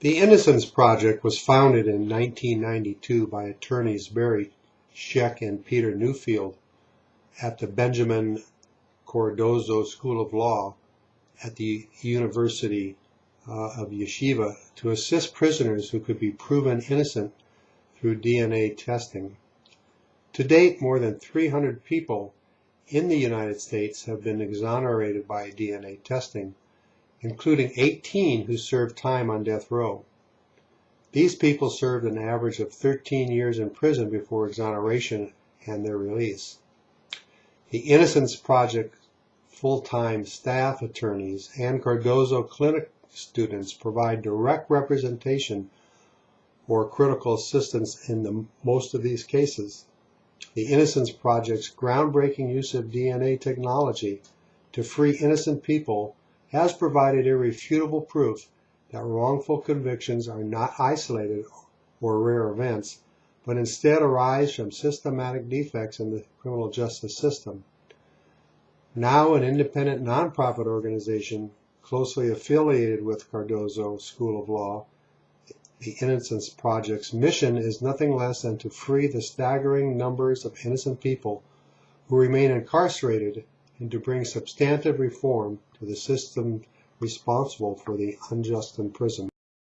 The Innocence Project was founded in 1992 by attorneys Barry Scheck and Peter Neufeld at the Benjamin Cardozo School of Law at the University uh, of Yeshiva to assist prisoners who could be proven innocent through DNA testing. To date, more than 300 people in the United States have been exonerated by DNA testing, including 18 who served time on death row. These people served an average of 13 years in prison before exoneration and their release. The Innocence Project full-time staff attorneys and Cardozo Clinic students provide direct representation or critical assistance in the, most of these cases. The Innocence Project's groundbreaking use of DNA technology to free innocent people has provided irrefutable proof that wrongful convictions are not isolated or rare events, but instead arise from systematic defects in the criminal justice system. Now an independent nonprofit organization closely affiliated with Cardozo School of Law, the Innocence Project's mission is nothing less than to free the staggering numbers of innocent people who remain incarcerated and to bring substantive reform to the system responsible for the unjust imprisonment.